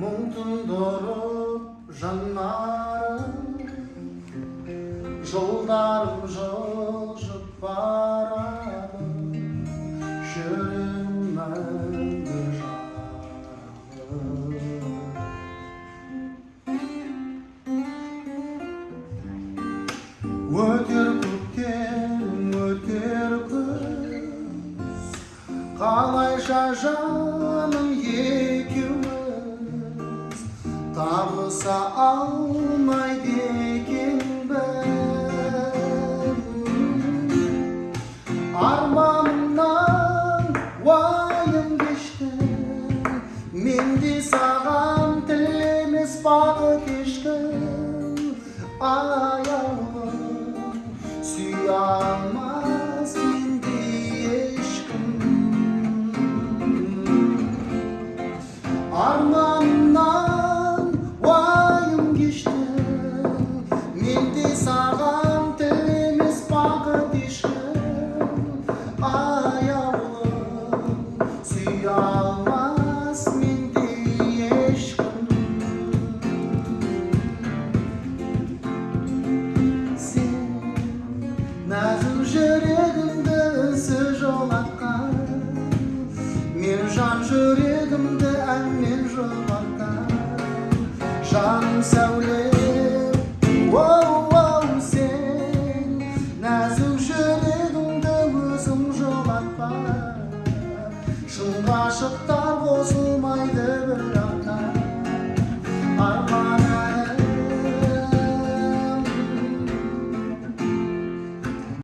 мұң тұндырып жанарым жолдарым жылжып барады жүрегім мәңгі өтер көктем өтер күз қалайша жаным Dağsa almay dekin ben. Armağımdan vayım geçti. Mendi sağam tilemes bağı keşkin Ayağım suyalmaz mendi eşkin Armağımdan жүрегімді әнмен жұбатқан жаным сәулем оу оу сен нәзік жүрегімді өзің жолатпа шын ғашықтар